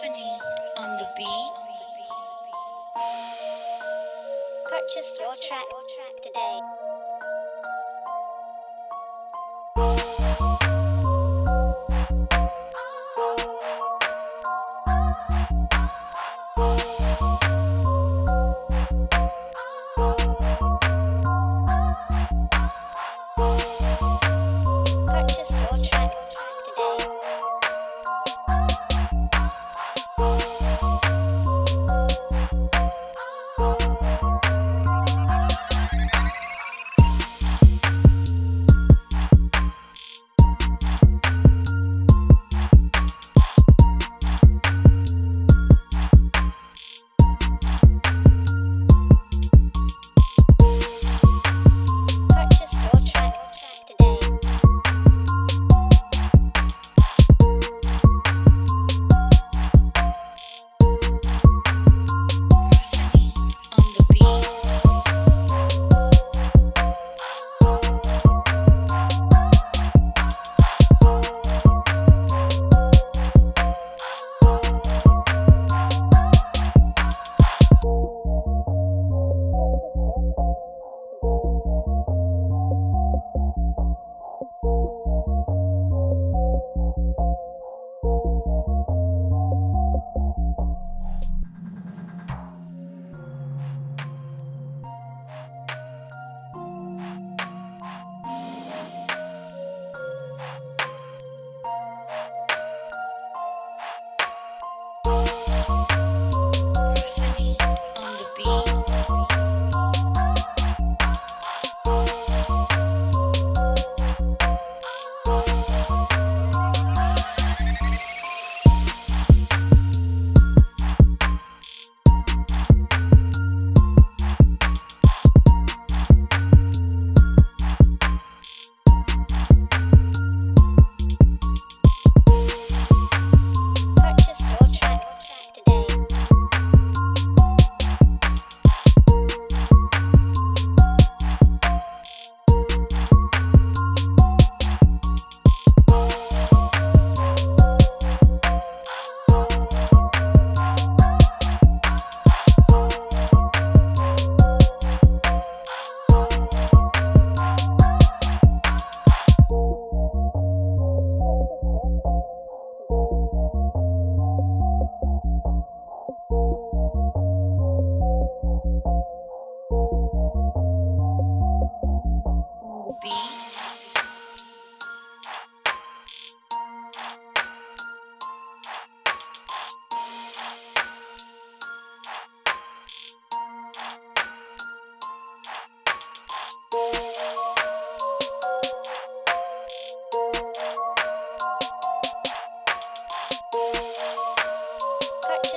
Persephone on the beat. Purchase your track today. Purchase your track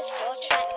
just so tragic.